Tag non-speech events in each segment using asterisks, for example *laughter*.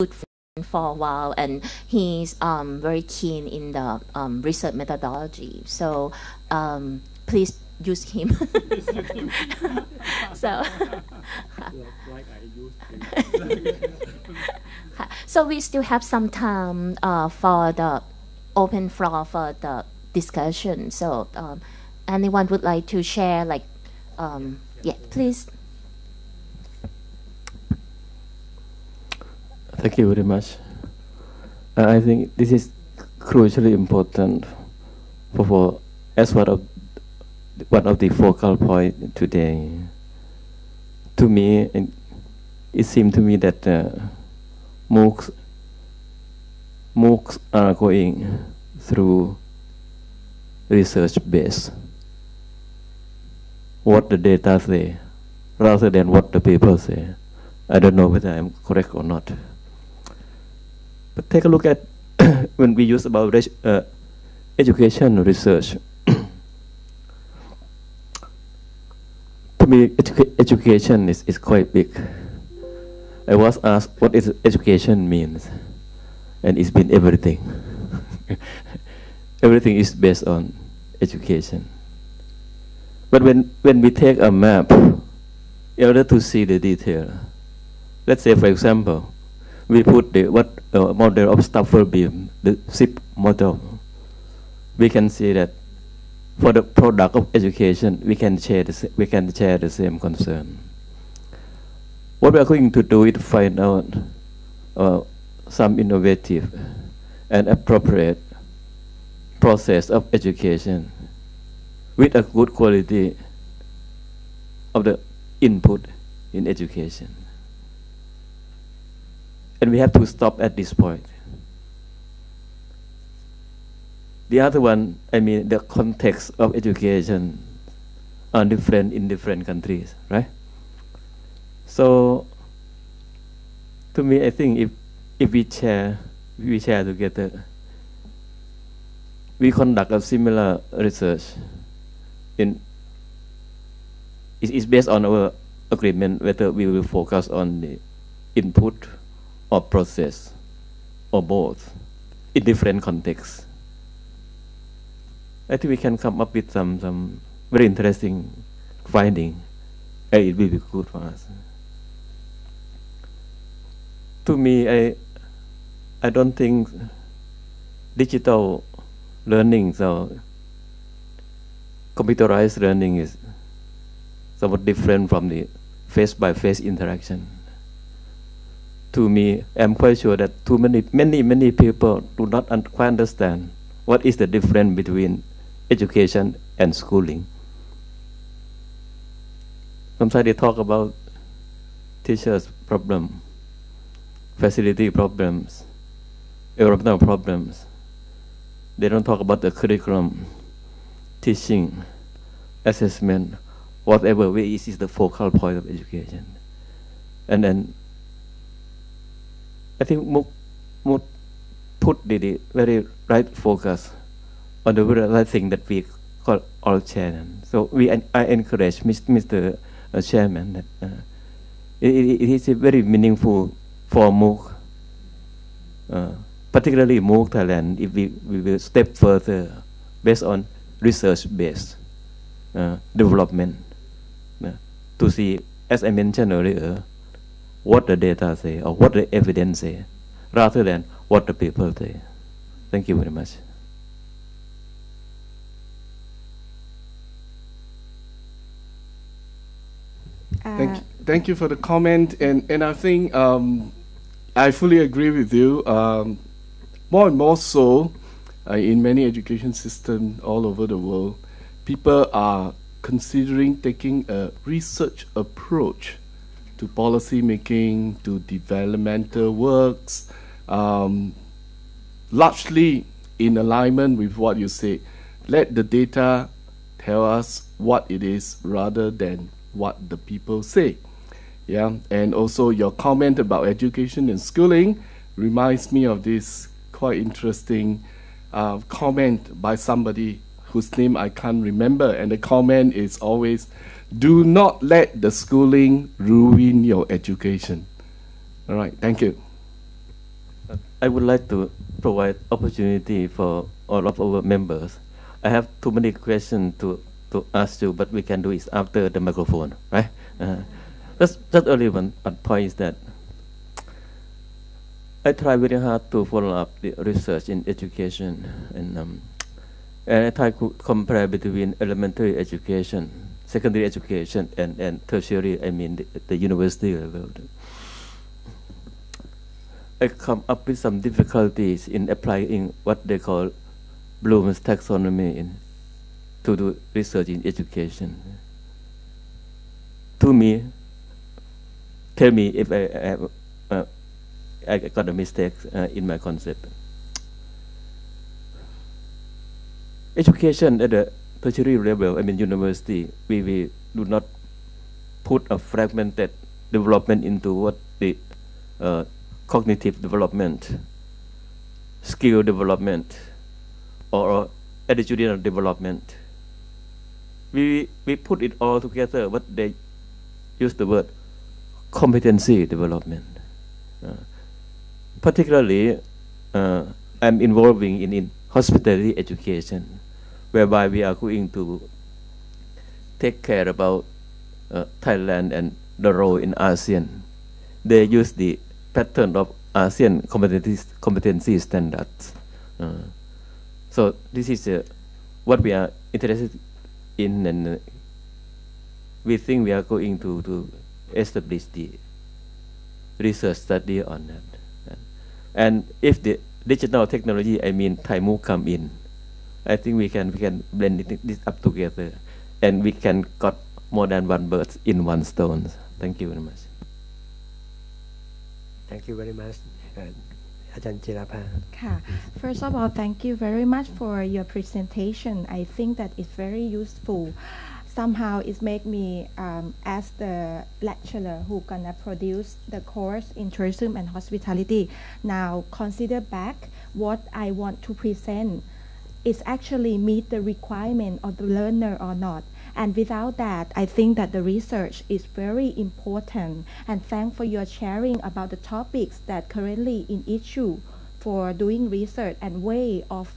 good friend for a while, and he's um, very keen in the um, research methodology. So um, please use him. *laughs* so. *laughs* so we still have some time uh, for the open floor for the discussion. So um, anyone would like to share, like, um, yeah, please. Thank you very much. Uh, I think this is crucially important for, for as one of one of the focal point today. To me, it, it seemed to me that uh, MOOCs, MOOCs are going through research base. What the data say, rather than what the people say. I don't know whether I'm correct or not. But take a look at *coughs* when we use about uh, education research. *coughs* to me, educa education is, is quite big. I was asked what is education means, and it's been everything. *laughs* everything is based on education. But when, when we take a map, in order to see the detail, let's say, for example, we put the what uh, model of Stufflebeam, the CIPP model, we can see that for the product of education, we can share the, we can share the same concern. What we are going to do is find out uh, some innovative and appropriate process of education with a good quality of the input in education. And we have to stop at this point. The other one, I mean, the context of education are different in different countries, right? So, to me, I think if if we share, we share together, we conduct a similar research. In it is based on our agreement whether we will focus on the input or process or both in different contexts. I think we can come up with some some very interesting finding. and it will be good for us. To me, I I don't think digital learning, so computerized learning is somewhat different from the face-by-face -face interaction. To me, I'm quite sure that too many, many, many people do not un quite understand what is the difference between education and schooling. Sometimes they talk about teachers' problem, facility problems, environmental problems. They don't talk about the curriculum, teaching, assessment, whatever way is, is the focal point of education. And then I think MOOC put the, very right focus on the very thing that we call all chairman. So we I encourage Mr. Uh, chairman that uh, it, it is very meaningful for MOOC, uh, particularly MOOC Thailand, if we, we will step further based on research-based uh, development uh, to see, as I mentioned earlier, what the data say or what the evidence say, rather than what the people say. Thank you very much. Thank, you, thank you for the comment, and and I think um, I fully agree with you. Um, more and more so, uh, in many education systems all over the world, people are considering taking a research approach to policy making, to developmental works, um, largely in alignment with what you say. Let the data tell us what it is rather than what the people say. Yeah, and also your comment about education and schooling reminds me of this quite interesting uh, comment by somebody whose name I can't remember, and the comment is always, "Do not let the schooling ruin your education." All right, thank you. I would like to provide opportunity for all of our members. I have too many questions to, to ask you, but we can do it after the microphone, right? Uh, just, just only one point is that I try very hard to follow up the research in education, and, um, and I try to compare between elementary education, secondary education, and, and tertiary, I mean the, the university level. I come up with some difficulties in applying what they call Bloom's taxonomy in, to do research in education. To me, tell me if I, I have, uh, I got a mistake uh, in my concept. Education at the tertiary level, I mean university, we, we do not put a fragmented development into what the uh, cognitive development, skill development, or attitudinal development. We, we put it all together, but they use the word competency development. Uh, particularly, uh, I'm involving in, in hospitality education, whereby we are going to take care about uh, Thailand and the role in ASEAN. They use the pattern of ASEAN competency, competency standards. Uh, so this is uh, what we are interested in, and uh, we think we are going to, to establish the research study on that. And if the digital technology, I mean Thai MOOC come in, I think we can we can blend it, this up together, and we can cut more than one bird in one stone. Thank you very much. Thank you very much. Uh, First of all, thank you very much for your presentation. I think that it's very useful. Somehow it made me um, the lecturer who gonna produce the course in tourism and hospitality. Now consider back what I want to present is actually meet the requirement of the learner or not and without that, I think that the research is very important. And thanks for your sharing about the topics that currently in issue for doing research and way of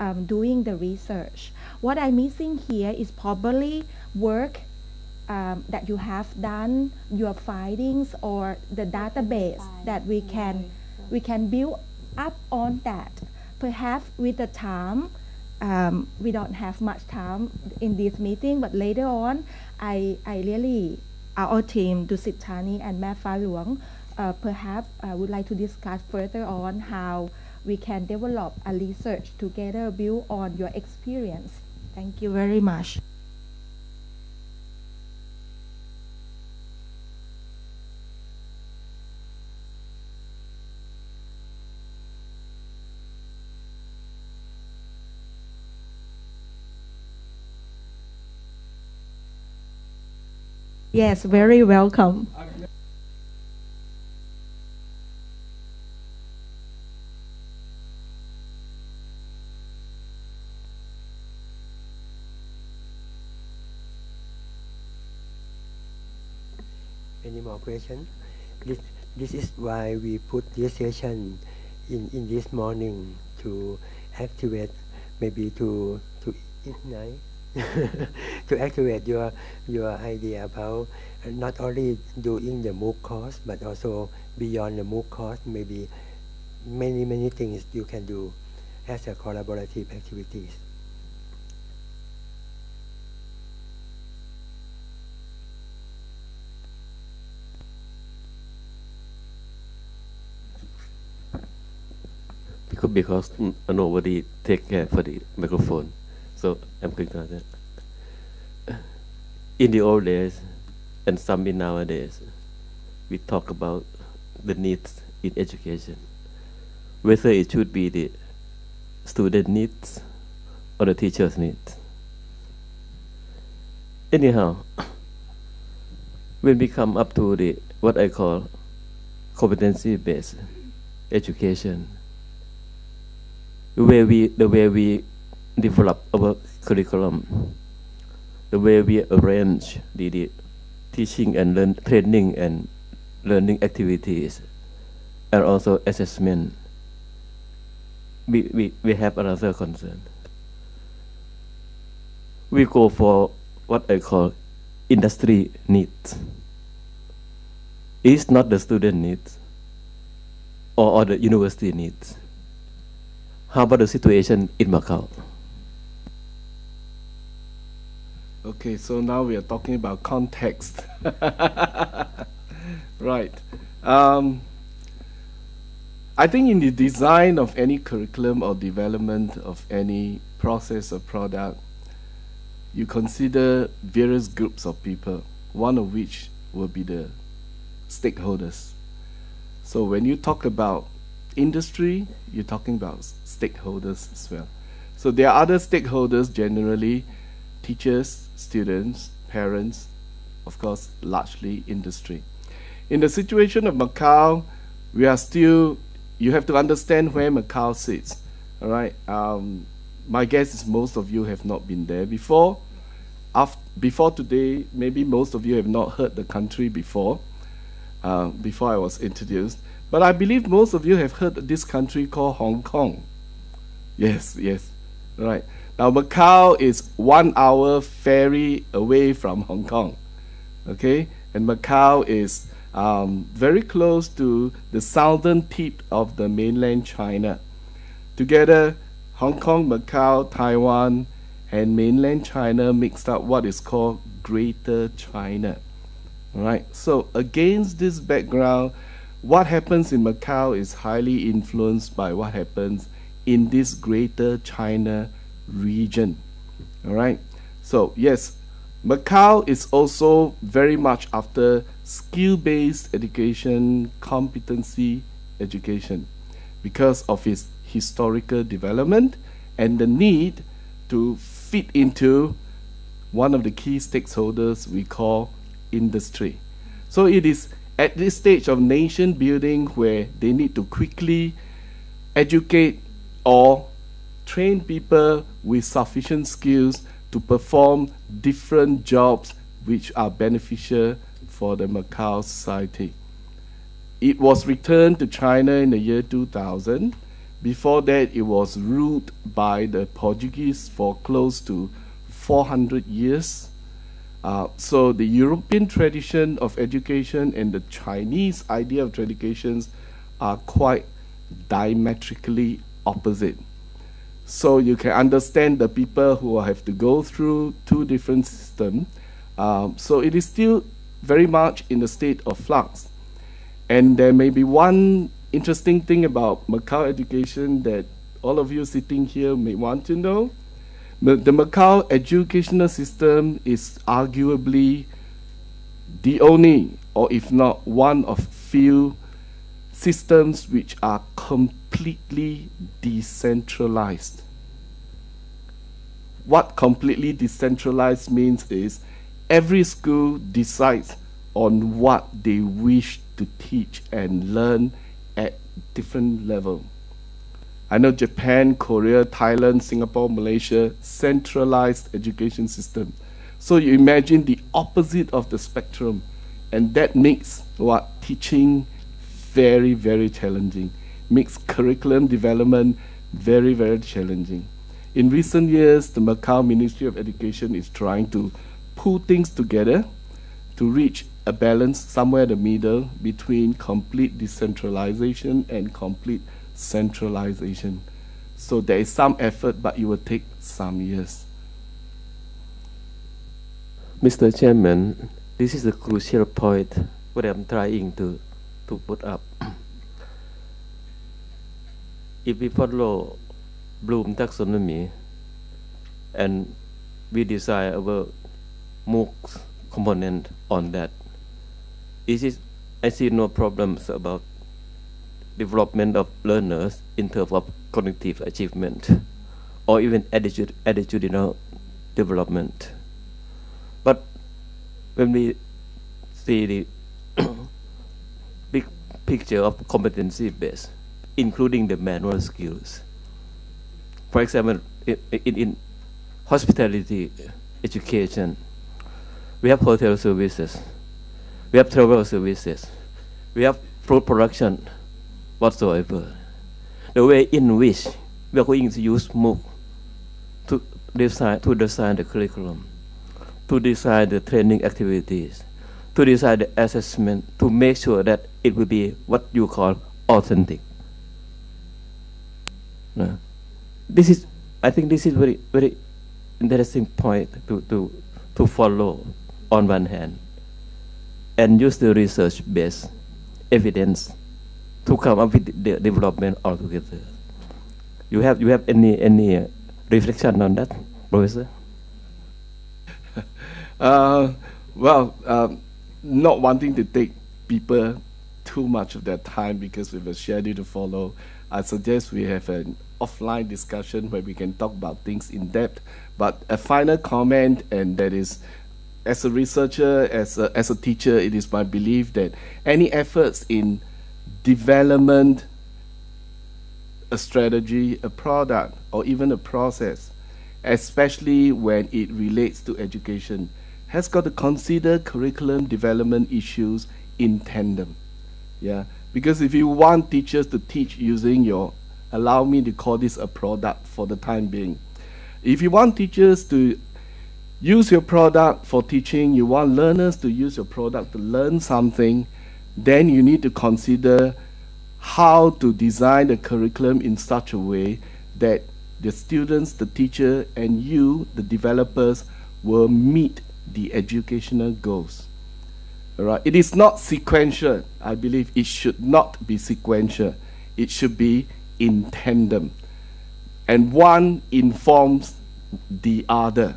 um, doing the research. What I'm missing here is probably work um, that you have done, your findings or the database that we can we can build up on that. Perhaps with the time um, we don't have much time in this meeting, but later on, I, I really, our team, Dusit Thani and Mae Fah Luang, uh, perhaps uh, would like to discuss further on how we can develop a research together build on your experience. Thank you very much. Yes, very welcome. Any more questions? This, this is why we put this session in, in this morning to activate, maybe to, to ignite *laughs* to activate your your idea about uh, not only doing the MOOC course but also beyond the MOOC course maybe many many things you can do as a collaborative activities. Because nobody take care for the microphone. So I'm going to that. In the old days, and some in nowadays, we talk about the needs in education, whether it should be the student needs or the teacher's needs. Anyhow, when we come up to the what I call competency-based education, way we the way we develop our curriculum, the way we arrange the, the teaching and learn, training and learning activities, and also assessment. we, we, we have another concern. We go for what I call industry needs. It's not the student needs or, or the university needs. How about the situation in Macau? Okay, so now we are talking about context. *laughs* right. Um, I think in the design of any curriculum or development of any process or product, you consider various groups of people, one of which will be the stakeholders. So when you talk about industry, you're talking about stakeholders as well. So there are other stakeholders generally, teachers, students, parents, of course, largely industry. In the situation of Macau, we are still you have to understand where Macau sits. All right. Um, my guess is most of you have not been there before. After, before today, maybe most of you have not heard the country before. Uh, before I was introduced, but I believe most of you have heard this country called Hong Kong. Yes, yes, right. Now Macau is one hour ferry away from Hong Kong. Okay, and Macau is um, very close to the southern tip of the mainland China. Together, Hong Kong, Macau, Taiwan, and mainland China mixed up what is called Greater China. Right. So against this background, what happens in Macau is highly influenced by what happens in this Greater China region. All right. So yes, Macau is also very much after skill-based education, competency education, because of its historical development and the need to fit into one of the key stakeholders we call industry. So it is at this stage of nation building where they need to quickly educate or train people with sufficient skills to perform different jobs which are beneficial for the Macau society. It was returned to China in the year 2000. Before that, it was ruled by the Portuguese for close to 400 years. Uh, so the European tradition of education and the Chinese idea of education are quite diametrically opposite. So you can understand the people who have to go through two different systems. Um, so it is still very much in the state of flux. And there may be one interesting thing about Macau education that all of you sitting here may want to know. The, Macau educational system is arguably the only, or if not one of few, systems which are completely decentralized. What completely decentralized means is every school decides on what they wish to teach and learn at different level. I know Japan, Korea, Thailand, Singapore, Malaysia, centralized education system. So you imagine the opposite of the spectrum, and that makes what teaching very, very challenging. Makes curriculum development very, very challenging. In recent years, the Macau Ministry of Education is trying to pull things together to reach a balance somewhere in the middle between complete decentralization and complete centralization. So there is some effort, but it will take some years. Mr. Chairman, this is the crucial point what I'm trying to, to put up. If we follow Bloom taxonomy and we design our MOOC component on that. This is, I see no problems about development of learners in terms of cognitive achievement or even attitude, attitudinal development. But when we see the *coughs* big picture of competency base, including the manual skills, for example, in, in, in hospitality education, we have hotel services, we have travel services, we have food production whatsoever. The way in which we are going to use MOOC to design, to design the curriculum, to design the training activities, to design the assessment, to make sure that it will be what you call authentic. No. This is, I think this is very, very interesting point to, to, to follow on one hand and use the research-based evidence to come up with the development altogether. You have you have any any reflection on that, Professor? *laughs* Uh, well, um, not wanting to take people too much of their time because we have a schedule to follow, I suggest we have an offline discussion where we can talk about things in depth. But a final comment, and that is, as a researcher, as a, as a teacher, it is my belief that any efforts in development, a strategy, a product, or even a process, especially when it relates to education, has got to consider curriculum development issues in tandem. Yeah, because if you want teachers to teach using your, allow me to call this a product for the time being. If you want teachers to use your product for teaching, you want learners to use your product to learn something, then you need to consider how to design the curriculum in such a way that the students, the teacher, and you, the developers, will meet the educational goals. Right? It is not sequential. I believe it should not be sequential. It should be in tandem. And one informs the other.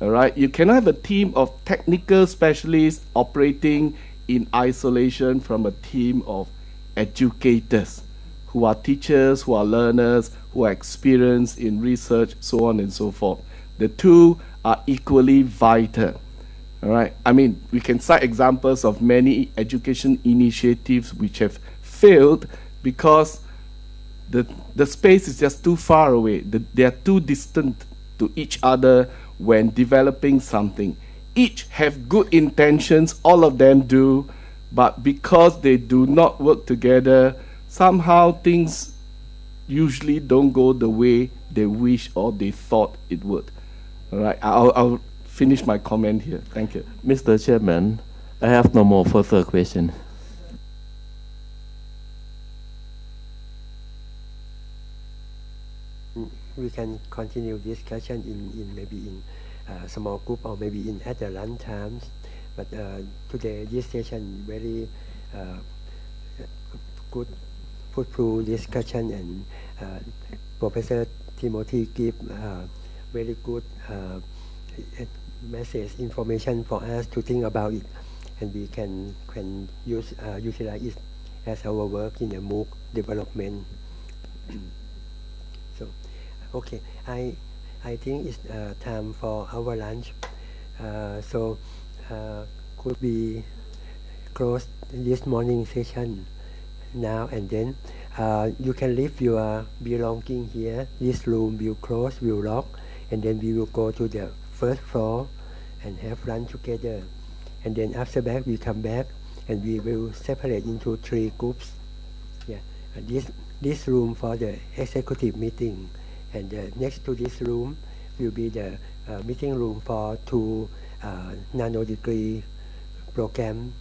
All right? You cannot have a team of technical specialists operating in isolation from a team of educators who are teachers, who are learners, who are experienced in research, so on and so forth. The two are equally vital. All right. I mean, we can cite examples of many education initiatives which have failed because the the space is just too far away. The, they are too distant to each other when developing something. Each have good intentions, all of them do, but because they do not work together, somehow things usually don't go the way they wish or they thought it would. All right, I'll, I'll finish my comment here. Thank you. Mr. Chairman, I have no more further question. We can continue discussion in, in maybe in uh, small group or maybe in at the lunch times. But uh, today this session very uh, good fruitful discussion and uh, Professor Timothy give uh, very good uh, message information for us to think about it and we can can use uh, utilize it as our work in the MOOC development. *clears throat* so, okay, I I think it's uh, time for our lunch. Uh, so, uh, could we close this morning session now and then? Uh, you can leave your belonging here. This room will close, will lock, and then we will go to the first floor and have lunch together. And then after that, we come back and we will separate into three groups. Yeah, and this this room for the executive meeting, and uh, next to this room will be the uh, meeting room for two uh, nano degree program.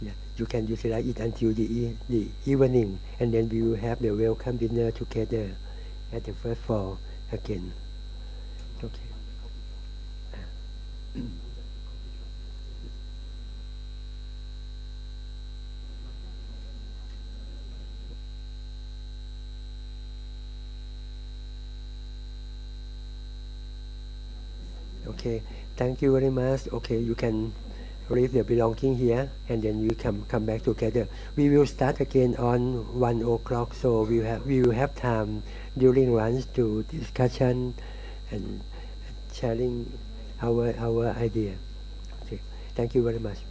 Yeah, you can utilize it until the e the evening, and then we will have the welcome dinner together at the first floor again. Okay. Okay, thank you very much. Okay, you can leave your belonging here and then you can come back together. We will start again on one o'clock, so we have we will have time during lunch to discussion and sharing our our idea. Okay, thank you very much.